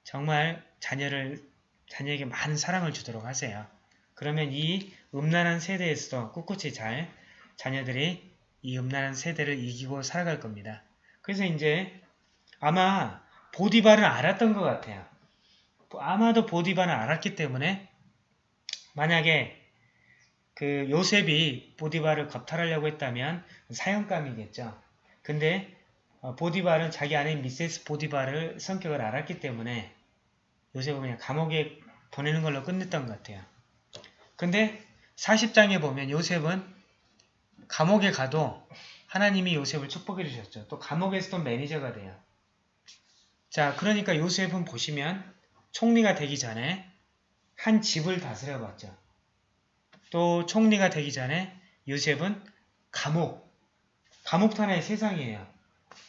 정말 자녀를 자녀에게 많은 사랑을 주도록 하세요. 그러면 이 음란한 세대에서도 꿋꿋이 잘 자녀들이 이 음란한 세대를 이기고 살아갈 겁니다. 그래서 이제 아마 보디발은 알았던 것 같아요. 아마도 보디바는 알았기 때문에 만약에 그 요셉이 보디바를 겁탈하려고 했다면 사형감이겠죠. 근데 어, 보디발은 자기 아내 미세스 보디바를 성격을 알았기 때문에 요셉은 그냥 감옥에 보내는 걸로 끝냈던 것 같아요. 근데 40장에 보면 요셉은 감옥에 가도 하나님이 요셉을 축복해 주셨죠. 또 감옥에서도 매니저가 돼요. 자, 그러니까 요셉은 보시면 총리가 되기 전에 한 집을 다스려 봤죠. 또 총리가 되기 전에 요셉은 감옥, 감옥 안의 세상이에요.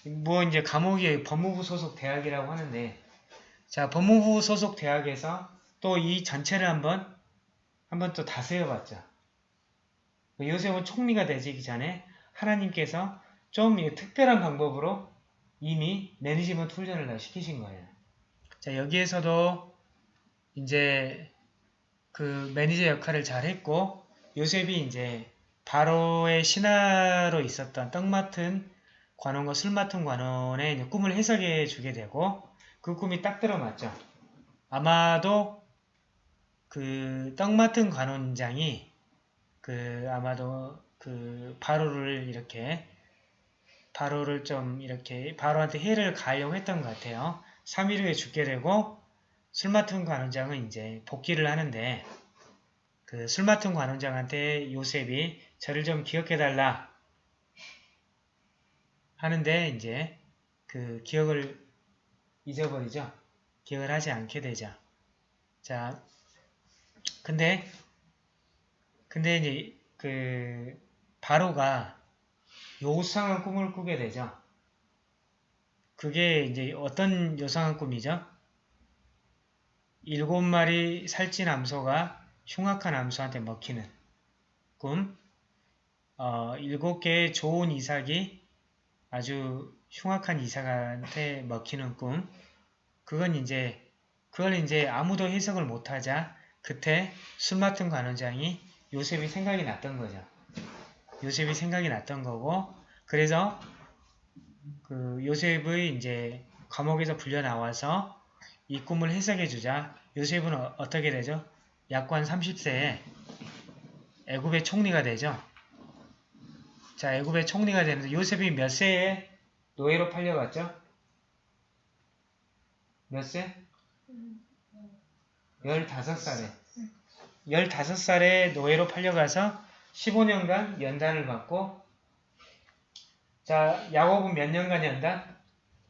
뭐 이제 감옥이 법무부 소속 대학이라고 하는데 자 법무부 소속 대학에서 또 이 전체를 한번 한번 또 다스려 봤죠. 요셉은 총리가 되기 전에 하나님께서 좀이 특별한 방법으로 이미 management 훈련을 다 시키신 거예요. 자, 여기에서도 이제 그 매니저 역할을 잘 했고, 요셉이 이제 바로의 신하로 있었던 떡 맡은 관원과 술 맡은 관원의 꿈을 해석해 주게 되고, 그 꿈이 딱 들어맞죠. 아마도 그 떡 맡은 관원장이 그 아마도 그 바로를 이렇게 바로를 좀 이렇게 바로한테 해를 가하려고 했던 것 같아요. 3일 후에 죽게 되고 술 맡은 관원장은 이제 복귀를 하는데 그 술 맡은 관원장한테 요셉이 저를 좀 기억해달라 하는데 이제 그 기억을 잊어버리죠. 기억을 하지 않게 되죠. 자, 근데 근데 이제 그 바로가 요상한 꿈을 꾸게 되죠. 그게 이제 어떤 요상한 꿈이죠? 일곱 마리 살찐 암소가 흉악한 암소한테 먹히는 꿈. 어, 일곱 개의 좋은 이삭이 아주 흉악한 이삭한테 먹히는 꿈. 그건 이제 그걸 이제 아무도 해석을 못하자 그때 술 맡은 관원장이 요셉이 생각이 났던 거죠. 요셉이 생각이 났던 거고 그래서 그 요셉의 이제 감옥에서 불려 나와서 이 꿈을 해석해 주자 요셉은 어, 어떻게 되죠? 약관 30세에 애굽의 총리가 되죠. 자, 애굽의 총리가 되는데 요셉이 몇 세에 노예로 팔려갔죠? 몇 세? 15살에. 15살에 노예로 팔려가서 15년간 연단을 받고 자, 야곱은 몇 년간 연단?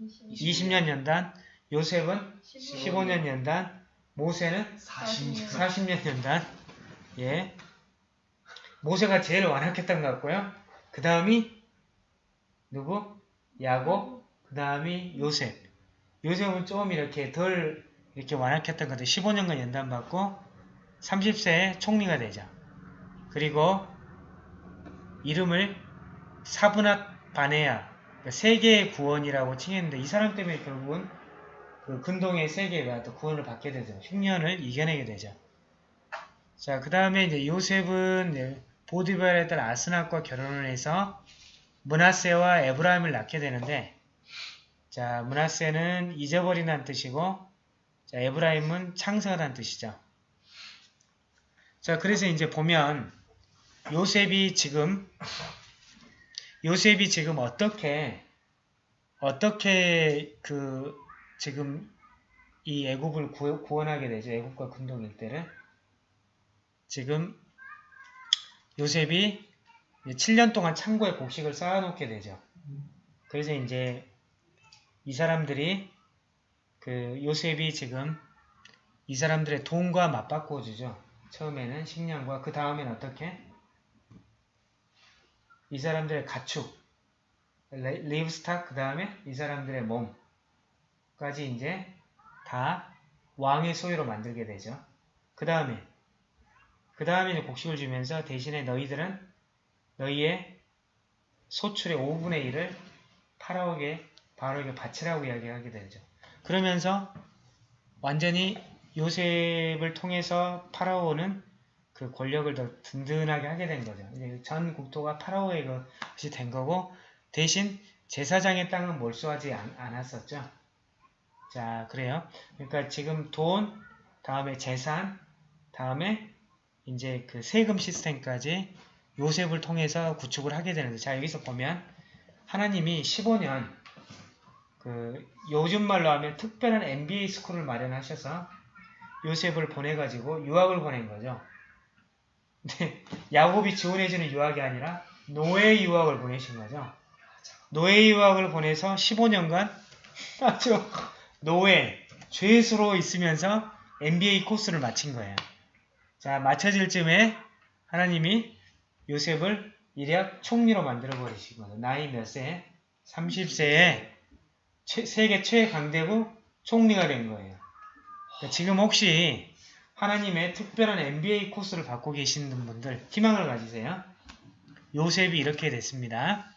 20년 연단. 요셉은 15년 연단. 모세는 40년. 40년 연단. 예. 모세가 제일 완악했던 것 같고요. 그 다음이 누구? 야곱. 그 다음이 요셉. 요셉은 좀 이렇게 덜 이렇게 완악했던 것 같아요. 15년간 연단 받고 30세에 총리가 되죠. 그리고 이름을 사브낫 바네아 그러니까 세계의 구원이라고 칭했는데 이 사람 때문에 결국은 그 근동의 세계가 또 구원을 받게 되죠. 흉년을 이겨내게 되죠. 자, 그 다음에 이제 요셉은 보디발의 딸 아스낙과 결혼을 해서 문하세와 에브라임을 낳게 되는데 자, 문하세는 잊어버린다는 뜻이고 자, 에브라임은 창설하다는 뜻이죠. 자, 그래서 이제 보면 요셉이 지금 요셉이 지금 어떻게 어떻게 그 지금 이 애굽을 구, 구원하게 되죠. 애굽과 군동 일대를 지금 요셉이 7년 동안 창고에 곡식을 쌓아놓게 되죠. 그래서 이제 이 사람들이 그 요셉이 지금 이 사람들의 돈과 맞바꿔 주죠. 처음에는 식량과 그 다음엔 어떻게? 이 사람들의 가축, 리브스탁 그 다음에 이 사람들의 몸까지 이제 다 왕의 소유로 만들게 되죠. 그 다음에 그 다음에 곡식을 주면서 대신에 너희들은 너희의 소출의 5분의 1을 파라오에게 바로에게 바치라고 이야기하게 되죠. 그러면서 완전히 요셉을 통해서 파라오는 그 권력을 더 든든하게 하게 된 거죠. 이제 전 국토가 파라오의 것이 된 거고 대신 제사장의 땅은 몰수하지 않, 않았었죠. 자, 그래요. 그러니까 지금 돈, 다음에 재산, 다음에 이제 그 세금 시스템까지 요셉을 통해서 구축을 하게 되는데 자, 여기서 보면 하나님이 15년 그 요즘 말로 하면 특별한 MBA 스쿨을 마련하셔서 요셉을 보내가지고 유학을 보낸 거죠. 근데 야곱이 지원해주는 유학이 아니라 노예 유학을 보내신 거죠. 노예 유학을 보내서 15년간 아주 노예, 죄수로 있으면서 MBA 코스를 마친 거예요. 자, 마쳐질 쯤에 하나님이 요셉을 일약 총리로 만들어 버리신 거죠. 나이 몇 세? 30세에 세계 최강대국 총리가 된 거예요. 그러니까 지금 혹시 하나님의 특별한 MBA 코스를 받고 계시는 분들 희망을 가지세요. 요셉이 이렇게 됐습니다.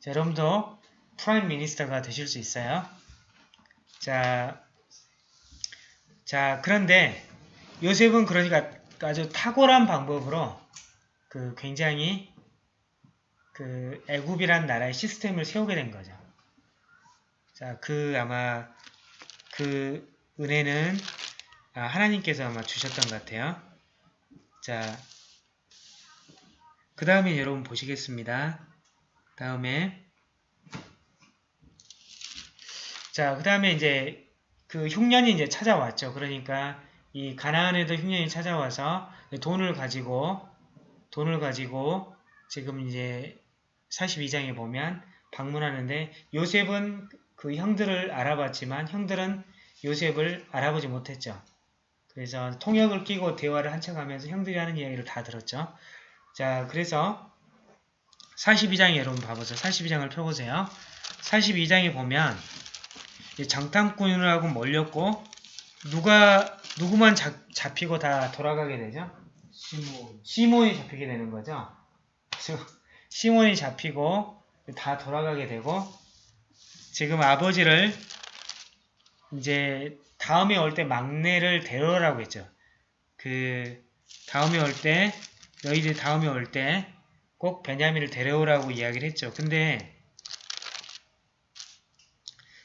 자, 여러분도 prime minister가 되실 수 있어요. 자, 자 그런데 요셉은 그러니까 아주 탁월한 방법으로 그 굉장히 그 애굽이란 나라의 시스템을 세우게 된 거죠. 자, 그 아마 그 은혜는 아, 하나님께서 아마 주셨던 것 같아요. 자, 그 다음에 여러분 보시겠습니다. 다음에 자, 그 다음에 이제 그 흉년이 이제 찾아왔죠. 그러니까 이 가나안에도 흉년이 찾아와서 돈을 가지고 돈을 가지고 지금 이제 42장에 보면 방문하는데 요셉은 그 형들을 알아봤지만 형들은 요셉을 알아보지 못했죠. 그래서 통역을 끼고 대화를 한척 하면서 형들이 하는 이야기를 다 들었죠. 자, 그래서 42장에 여러분 봐보세요. 42장을 펴보세요. 42장에 보면 장탐꾼하고 몰렸고 누가 누구만 잡, 잡히고 다 돌아가게 되죠? 시몬. 시몬이 잡히게 되는 거죠. 시몬이 잡히고 다 돌아가게 되고 지금 아버지를 이제 다음에 올 때 막내를 데려오라고 했죠. 그 다음에 올 때 너희들 다음에 올 때 꼭 베냐민을 데려오라고 이야기를 했죠. 근데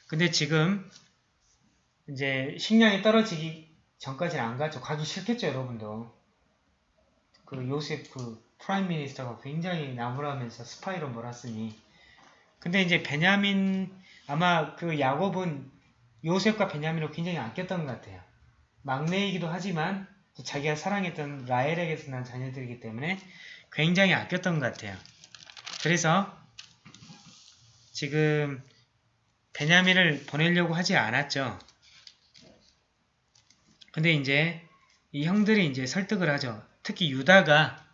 근데 지금 이제 식량이 떨어지기 전까지는 안 가죠. 가기 싫겠죠, 여러분도. 그 요셉 그 prime minister가 굉장히 나무라면서 스파이로 몰았으니. 근데 이제 베냐민 아마 그 야곱은 요셉과 베냐민을 굉장히 아꼈던 것 같아요. 막내이기도 하지만 자기가 사랑했던 라헬에게서 난 자녀들이기 때문에 굉장히 아꼈던 것 같아요. 그래서 지금 베냐민을 보내려고 하지 않았죠. 근데 이제 이 형들이 이제 설득을 하죠. 특히 유다가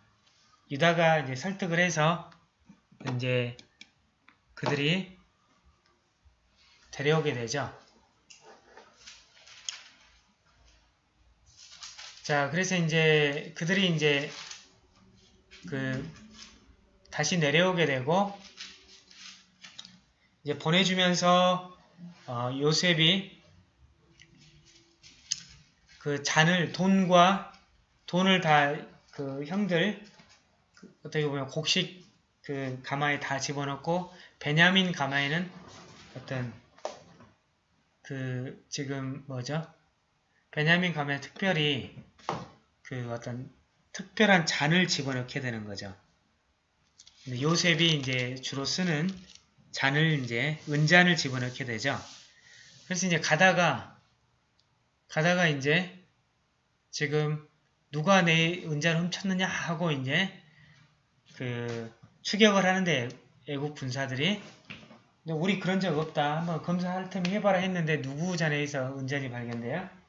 유다가 이제 설득을 해서 이제 그들이 데려오게 되죠. 자, 그래서 이제 그들이 이제 그 다시 내려오게 되고 이제 보내주면서 어, 요셉이 그 잔을 돈과 돈을 다 그 형들 그 어떻게 보면 곡식 그 가마에 다 집어넣고 베냐민 가마에는 어떤 그 지금 뭐죠? 베냐민 가마에 특별히 그 어떤 특별한 잔을 집어넣게 되는 거죠. 요셉이 이제 주로 쓰는 잔을 이제 은잔을 집어넣게 되죠. 그래서 이제 가다가 가다가 이제 지금 누가 내 은잔을 훔쳤느냐 하고 이제 그 추격을 하는데 애국 군사들이 우리 그런 적 없다. 한번 검사할 테면 해봐라 했는데 누구 잔에서 은잔이 발견돼요?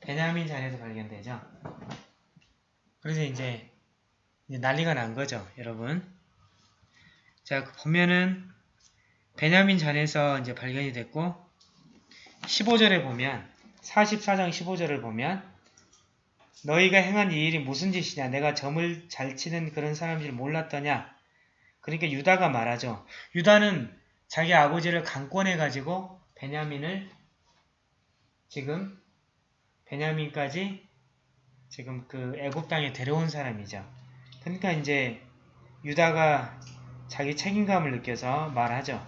베냐민 잔에서 발견되죠. 그래서 이제, 이제 난리가 난 거죠, 여러분. 자, 보면은 베냐민 잔에서 이제 발견이 됐고 15절에 보면 44장 15절을 보면 너희가 행한 이 일이 무슨 짓이냐? 내가 점을 잘 치는 그런 사람인 줄 몰랐더냐? 그러니까 유다가 말하죠. 유다는 자기 아버지를 강권해가지고 베냐민을 지금 베냐민까지 지금 그 애굽 땅에 데려온 사람이죠. 그러니까 이제 유다가 자기 책임감을 느껴서 말하죠.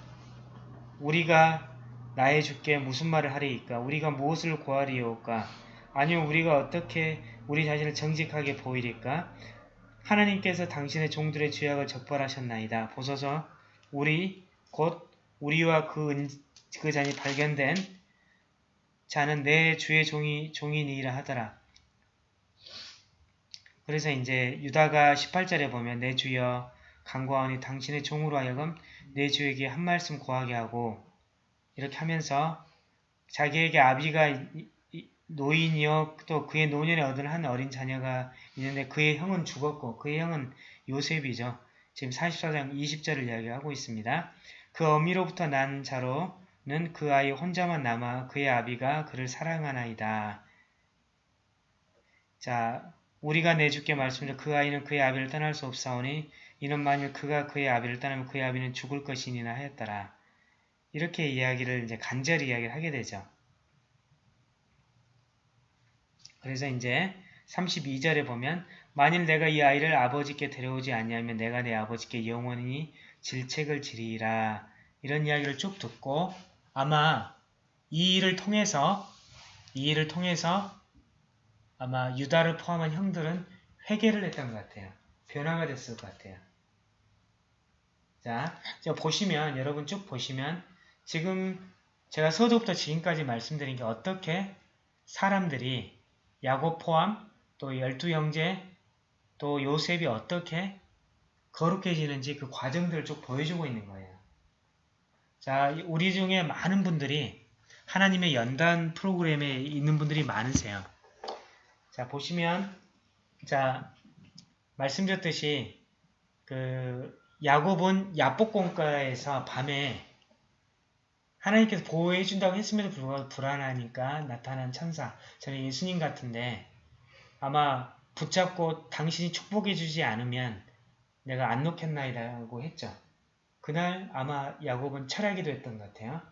우리가 나의 주께 무슨 말을 하리이까? 우리가 무엇을 고하리이까? 아니면 우리가 어떻게 우리 자신을 정직하게 보이리까? 하나님께서 당신의 종들의 죄악을 적발하셨나이다. 보소서 우리 곧 우리와 그, 은, 그 잔이 발견된 자는 내 주의 종이, 종이니이라 하더라. 그래서 이제 유다가 18절에 보면 내 주여 간구하오니 당신의 종으로 하여금 내 주에게 한 말씀 고하게 하고 이렇게 하면서 자기에게 아비가 노인이요 또 그의 노년에 얻은 한 어린 자녀가 있는데 그의 형은 죽었고 그의 형은 요셉이죠. 지금 44장 20절을 이야기하고 있습니다. 그 어미로부터 난 자로 는 그 아이 혼자만 남아 그의 아비가 그를 사랑하나이다. 자, 우리가 내주께 말씀드려 그 아이는 그의 아비를 떠날 수 없사오니 이는 만일 그가 그의 아비를 떠나면 그의 아비는 죽을 것이니나 하였더라. 이렇게 이야기를 이제 간절히 이야기를 하게 되죠. 그래서 이제 32절에 보면 만일 내가 이 아이를 아버지께 데려오지 아니하면 내가 내 아버지께 영원히 질책을 지리라 이런 이야기를 쭉 듣고 아마 이 일을 통해서 이 일을 통해서 아마 유다를 포함한 형들은 회개를 했던 것 같아요. 변화가 됐을 것 같아요. 자, 자 보시면 여러분 쭉 보시면 지금 제가 서두부터 지금까지 말씀드린 게 어떻게 사람들이 야곱 포함 또 열두 형제 또 요셉이 어떻게 거룩해지는지 그 과정들을 쭉 보여주고 있는 거예요. 자, 우리 중에 많은 분들이 하나님의 연단 프로그램에 있는 분들이 많으세요. 자, 보시면 자, 말씀드렸듯이 그 야곱은 야복공가에서 밤에 하나님께서 보호해 준다고 했음에도 불구하고 불안하니까 나타난 천사. 저는 예수님 같은데 아마 붙잡고 당신이 축복해 주지 않으면 내가 안 놓겠나이라고 했죠. 그날 아마 야곱은 철학이도 했던 것 같아요.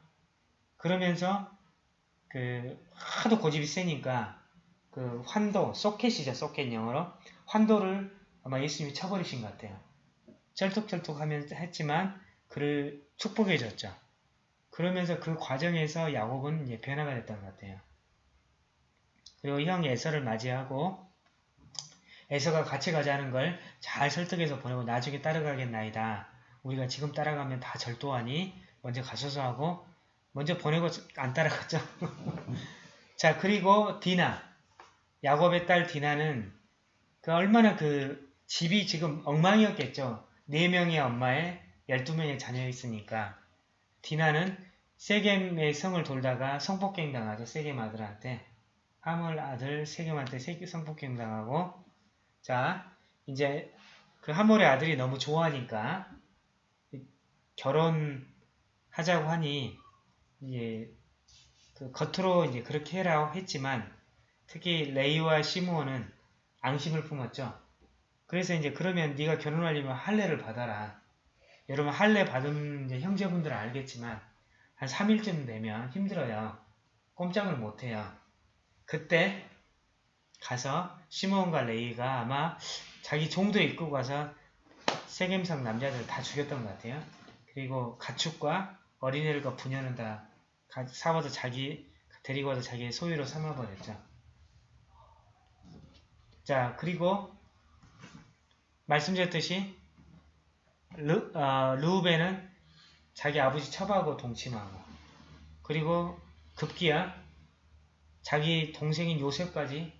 그러면서 그 하도 고집이 세니까 그 환도, 소켓이죠. 소켓 영어로. 환도를 아마 예수님이 쳐버리신 것 같아요. 쩔뚝쩔뚝 하면 했지만 그를 축복해 줬죠. 그러면서 그 과정에서 야곱은 이제 변화가 됐던 것 같아요. 그리고 형 에서를 맞이하고 에서가 같이 가자는 걸 잘 설득해서 보내고 나중에 따라가겠나이다. 우리가 지금 따라가면 다 절도하니 먼저 가셔서 하고 먼저 보내고 안 따라갔죠. 자 그리고 디나 야곱의 딸 디나는 그 얼마나 그 집이 지금 엉망이었겠죠. 4명의 엄마에 12명의 자녀가 있으니까 디나는 세겜의 성을 돌다가 성폭행 당하죠. 세겜 아들한테 하물 아들 세겜한테 성폭행 당하고 자 이제 그 하몰의 아들이 너무 좋아하니까 결혼하자고 하니 이제 그 겉으로 이제 그렇게 해라고 했지만 특히 레이와 시므온은 앙심을 품었죠. 그래서 이제 그러면 네가 결혼하려면 할례를 받아라. 여러분 할례 받은 형제분들은 알겠지만 한 3일쯤 되면 힘들어요. 꼼짝을 못해요. 그때 가서 시므온과 레이가 아마 자기 종도 입고 가서 세겜성 남자들 다 죽였던 것 같아요. 그리고 가축과 어린애들과 부녀는 다 사와서 자기 데리고 와서 자기의 소유로 삼아버렸죠. 자 그리고 말씀드렸듯이 르, 어, 루벤은 자기 아버지 처바하고 동침하고 그리고 급기야 자기 동생인 요셉까지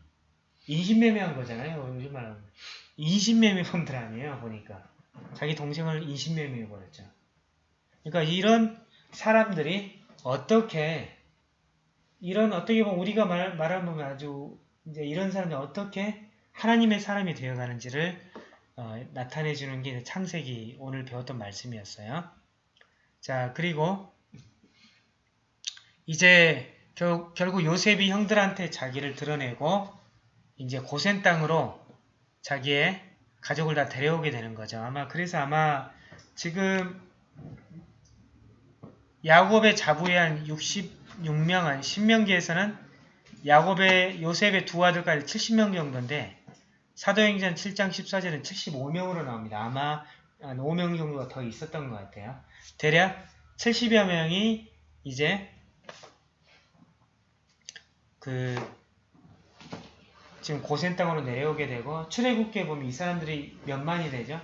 인신매매한 거잖아요. 요즘 말하면 인신매매범들 아니에요. 보니까 자기 동생을 인신매매해 버렸죠. 그러니까 이런 사람들이 어떻게 이런 어떻게 보면 우리가 말, 말하면 아주 이제 이런 사람들이 어떻게 하나님의 사람이 되어가는지를 어, 나타내주는 게 창세기 오늘 배웠던 말씀이었어요. 자 그리고 이제 결, 결국 요셉이 형들한테 자기를 드러내고 이제 고센 땅으로 자기의 가족을 다 데려오게 되는 거죠. 아마 그래서 아마 지금 야곱의 자부의 한 66명, 한 신명기에서는 야곱의 요셉의 두 아들까지 70명 정도인데 사도행전 7장 14절은 75명으로 나옵니다. 아마 한 5명 정도가 더 있었던 것 같아요. 대략 70여 명이 이제 그 지금 고센 땅으로 내려오게 되고 출애굽기에 보면 이 사람들이 몇 만이 되죠?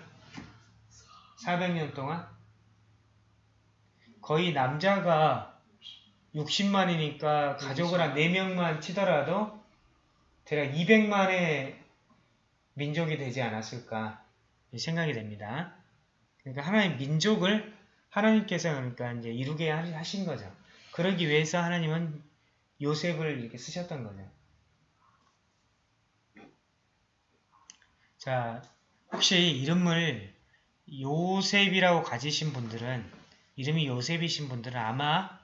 400년 동안 거의 남자가 60만이니까 가족을 한 4명만 치더라도 대략 200만의 민족이 되지 않았을까 생각이 됩니다. 그러니까 하나님 민족을 하나님께서 그러니까 이제 이루게 하신 거죠. 그러기 위해서 하나님은 요셉을 이렇게 쓰셨던 거죠. 자, 혹시 이름을 요셉이라고 가지신 분들은 이름이 요셉이신 분들은 아마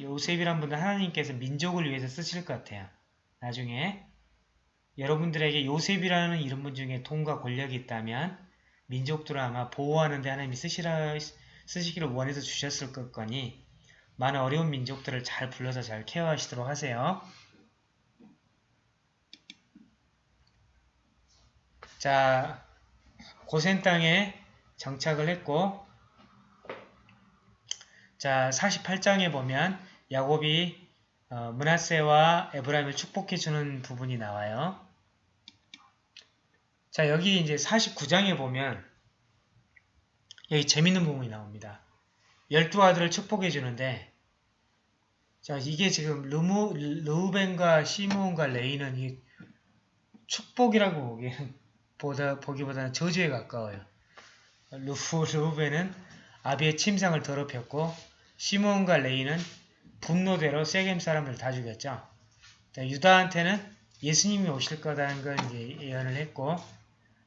요셉이란 분들 하나님께서 민족을 위해서 쓰실 것 같아요. 나중에 여러분들에게 요셉이라는 이름 분 중에 돈과 권력이 있다면 민족들을 아마 보호하는데 하나님이 쓰시라, 쓰시기를 원해서 주셨을 것 거니 많은 어려운 민족들을 잘 불러서 잘 케어하시도록 하세요. 자, 고센 땅에 정착을 했고 자, 48장에 보면 야곱이 어, 문하세와 에브라임을 축복해 주는 부분이 나와요. 자, 여기 이제 49장에 보면 여기 재밌는 부분이 나옵니다. 열두 아들을 축복해 주는데 자 이게 지금 르무, 르우벤과 시므온과 레이는 이 축복이라고 보기엔 보다, 보기보다는 저주에 가까워요. 르, 르우벤은 아비의 침상을 더럽혔고 시므온과 레이는 분노대로 세겜 사람들 다 죽였죠. 자, 유다한테는 예수님이 오실 거다는 걸 예언을 했고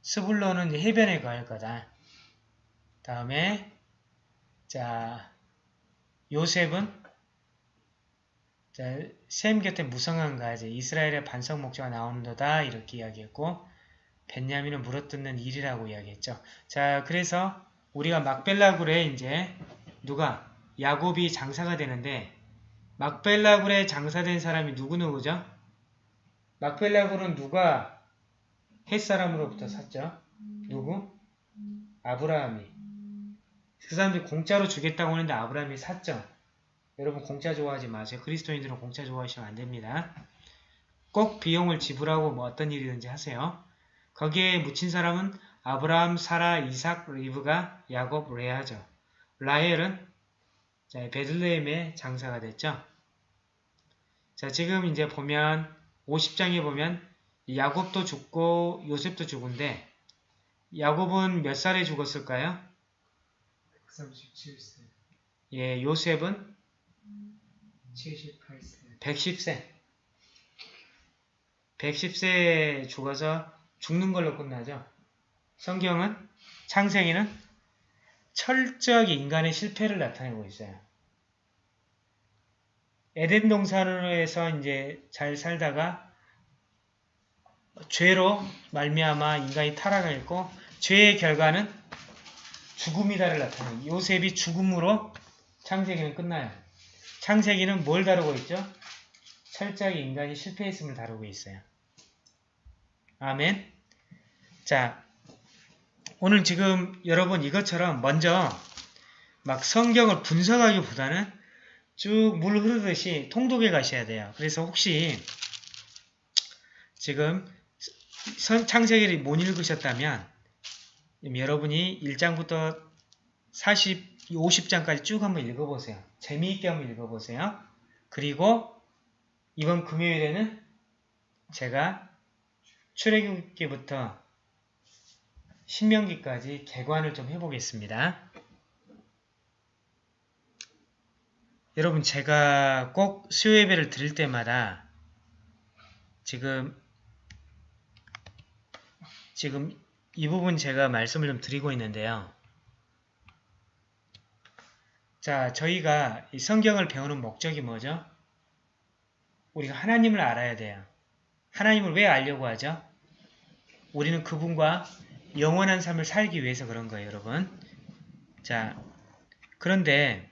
스불론은 해변에 갈 거다. 다음에 자 요셉은 자, 셈 곁에 무성한 가지 이스라엘의 반석 목자가 나오는도다 이렇게 이야기했고 벤야민은 물어뜯는 일이라고 이야기했죠. 자 그래서 우리가 막벨라굴에 이제 누가 야곱이 장사가 되는데 막벨라굴에 장사된 사람이 누구누구죠? 막벨라굴은 누가 햇사람으로부터 샀죠? 누구? 아브라함이 그 사람들이 공짜로 주겠다고 하는데 아브라함이 샀죠. 여러분 공짜 좋아하지 마세요. 그리스도인들은 공짜 좋아하시면 안 됩니다. 꼭 비용을 지불하고 뭐 어떤 일이든지 하세요. 거기에 묻힌 사람은 아브라함, 사라, 이삭, 리브가 야곱, 레아죠. 라헬은 자, 베들레헴의 장사가 됐죠. 자, 지금 이제 보면 50장에 보면 야곱도 죽고 요셉도 죽은데 야곱은 몇 살에 죽었을까요? 137세, 예, 요셉은 78세, 110세. 110세에 죽어서 죽는 걸로 끝나죠. 성경은 창세기는 철저하게 인간의 실패를 나타내고 있어요. 에덴 동산에서 이제 잘 살다가 죄로 말미암아 인간이 타락했고 죄의 결과는 죽음이다를 나타내요. 요셉이 죽음으로 창세기는 끝나요. 창세기는 뭘 다루고 있죠? 철저하게 인간이 실패했음을 다루고 있어요. 아멘. 자, 오늘 지금 여러분 이것처럼 먼저 막 성경을 분석하기보다는 쭉 물 흐르듯이 통독해 가셔야 돼요. 그래서 혹시 지금 창세기를 못 읽으셨다면 여러분이 1장부터 40, 50장까지 쭉 한번 읽어보세요. 재미있게 한번 읽어보세요. 그리고 이번 금요일에는 제가 출애굽기부터 신명기까지 개관을 좀 해보겠습니다. 여러분 제가 꼭 수요예배를 드릴 때마다 지금 지금 이 부분 제가 말씀을 좀 드리고 있는데요. 자, 저희가 이 성경을 배우는 목적이 뭐죠? 우리가 하나님을 알아야 돼요. 하나님을 왜 알려고 하죠? 우리는 그분과 영원한 삶을 살기 위해서 그런 거예요, 여러분. 자, 그런데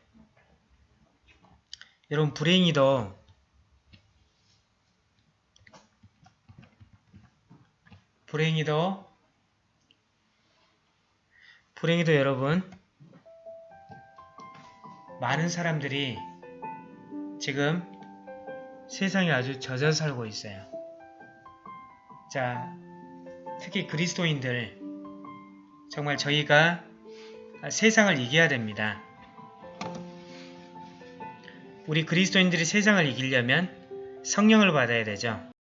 여러분 불행히도 불행히도 불행히도 여러분 많은 사람들이 지금 세상에 아주 젖어 살고 있어요. 자, 특히 그리스도인들 정말 저희가 세상을 이겨야 됩니다. 우리 그리스도인들이 세상을 이기려면 성령을 받아야 되죠.